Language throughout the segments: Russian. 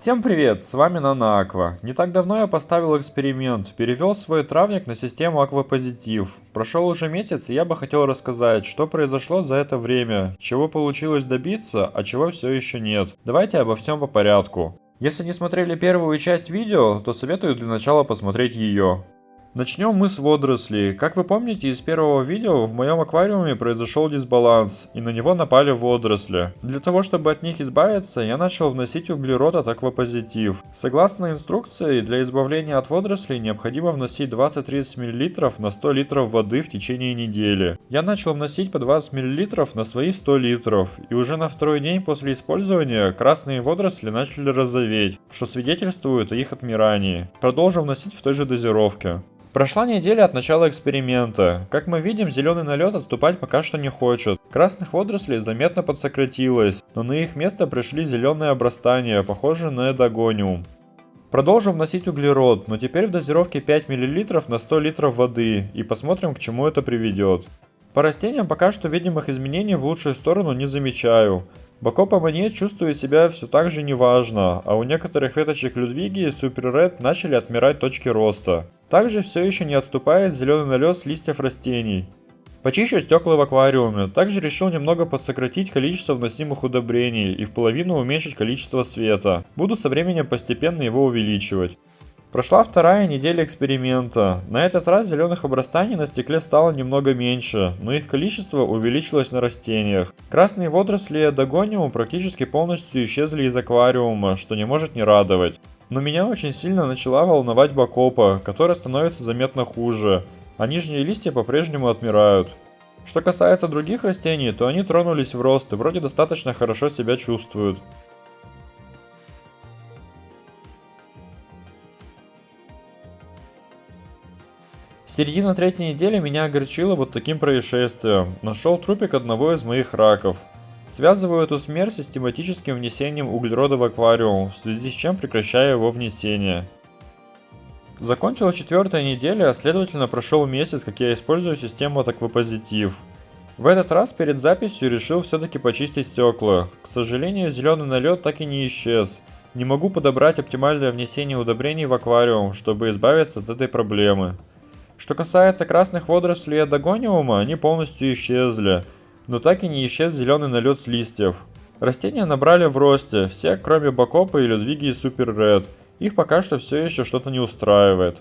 Всем привет, с вами Нана Аква. Не так давно я поставил эксперимент, перевел свой травник на систему Аквапозитив. Прошел уже месяц, и я бы хотел рассказать, что произошло за это время, чего получилось добиться, а чего все еще нет. Давайте обо всем по порядку. Если не смотрели первую часть видео, то советую для начала посмотреть ее. Начнем мы с водорослей. Как вы помните из первого видео, в моем аквариуме произошел дисбаланс, и на него напали водоросли. Для того, чтобы от них избавиться, я начал вносить углерод от аквапозитив. Согласно инструкции, для избавления от водорослей необходимо вносить 20-30 мл на 100 литров воды в течение недели. Я начал вносить по 20 мл на свои 100 литров, и уже на второй день после использования красные водоросли начали розоветь, что свидетельствует о их отмирании. Продолжу вносить в той же дозировке. Прошла неделя от начала эксперимента. Как мы видим, зеленый налет отступать пока что не хочет. Красных водорослей заметно подсократилось, но на их место пришли зеленые обрастания, похожие на эдогониум. Продолжим вносить углерод, но теперь в дозировке 5 мл на 100 литров воды, и посмотрим к чему это приведет. По растениям пока что видимых изменений в лучшую сторону не замечаю. Бакопа монет чувствует себя все так же неважно, а у некоторых веточек Людвиги и Супер Ред начали отмирать точки роста. Также все еще не отступает зеленый налет с листьев растений. Почищу стекла в аквариуме. Также решил немного подсократить количество вносимых удобрений и в половину уменьшить количество света. Буду со временем постепенно его увеличивать. Прошла вторая неделя эксперимента. На этот раз зеленых обрастаний на стекле стало немного меньше, но их количество увеличилось на растениях. Красные водоросли Эдогониум практически полностью исчезли из аквариума, что не может не радовать. Но меня очень сильно начала волновать бакопа, которая становится заметно хуже, а нижние листья по-прежнему отмирают. Что касается других растений, то они тронулись в рост и вроде достаточно хорошо себя чувствуют. Середина третьей недели меня огорчила вот таким происшествием. Нашел трупик одного из моих раков. Связываю эту смерть систематическим внесением углерода в аквариум, в связи с чем прекращаю его внесение. Закончилась четвертая неделя, а следовательно прошел месяц, как я использую систему от Аквапозитив. В этот раз перед записью решил все-таки почистить стекла. К сожалению, зеленый налет так и не исчез. Не могу подобрать оптимальное внесение удобрений в аквариум, чтобы избавиться от этой проблемы. Что касается красных водорослей адагониума, они полностью исчезли, но так и не исчез зеленый налет с листьев. Растения набрали в росте, все кроме Бакопа и Людвиги и Супер Ред. Их пока что все еще что-то не устраивает.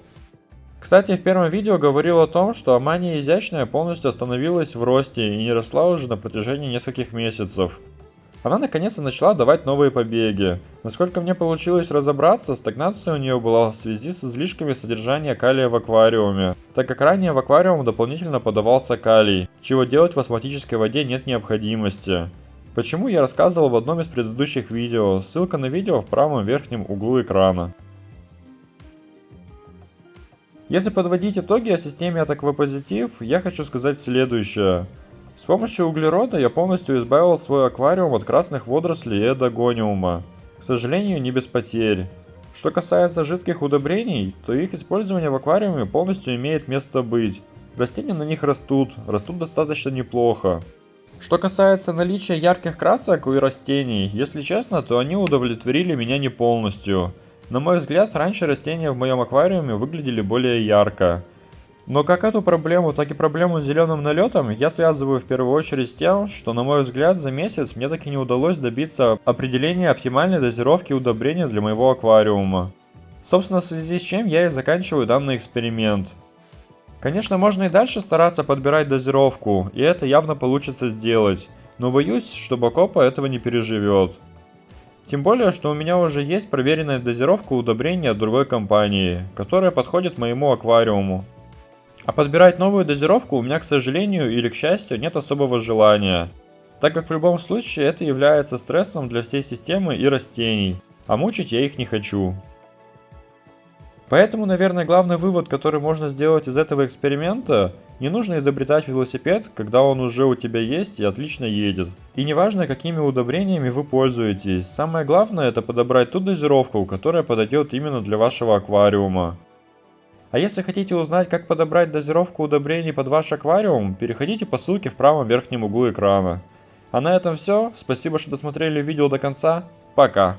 Кстати, в первом видео говорил о том, что Амания изящная полностью остановилась в росте и не росла уже на протяжении нескольких месяцев. Она наконец-то начала давать новые побеги. Насколько мне получилось разобраться, стагнация у нее была в связи с излишками содержания калия в аквариуме, так как ранее в аквариум дополнительно подавался калий, чего делать в астматической воде нет необходимости. Почему я рассказывал в одном из предыдущих видео, ссылка на видео в правом верхнем углу экрана. Если подводить итоги о системе от Аквапозитив, я хочу сказать следующее. С помощью углерода я полностью избавил свой аквариум от красных водорослей и эдогониума. К сожалению, не без потерь. Что касается жидких удобрений, то их использование в аквариуме полностью имеет место быть. Растения на них растут, растут достаточно неплохо. Что касается наличия ярких красок у растений, если честно, то они удовлетворили меня не полностью. На мой взгляд, раньше растения в моем аквариуме выглядели более ярко. Но как эту проблему, так и проблему с зеленым налетом я связываю в первую очередь с тем, что на мой взгляд за месяц мне таки не удалось добиться определения оптимальной дозировки удобрения для моего аквариума. Собственно в связи с чем я и заканчиваю данный эксперимент. Конечно можно и дальше стараться подбирать дозировку, и это явно получится сделать, но боюсь, что Бакопа этого не переживет. Тем более, что у меня уже есть проверенная дозировка удобрения от другой компании, которая подходит моему аквариуму. А подбирать новую дозировку у меня, к сожалению или к счастью, нет особого желания, так как в любом случае это является стрессом для всей системы и растений, а мучить я их не хочу. Поэтому, наверное, главный вывод, который можно сделать из этого эксперимента, не нужно изобретать велосипед, когда он уже у тебя есть и отлично едет. И неважно, какими удобрениями вы пользуетесь, самое главное это подобрать ту дозировку, которая подойдет именно для вашего аквариума. А если хотите узнать, как подобрать дозировку удобрений под ваш аквариум, переходите по ссылке в правом верхнем углу экрана. А на этом все. Спасибо, что досмотрели видео до конца. Пока.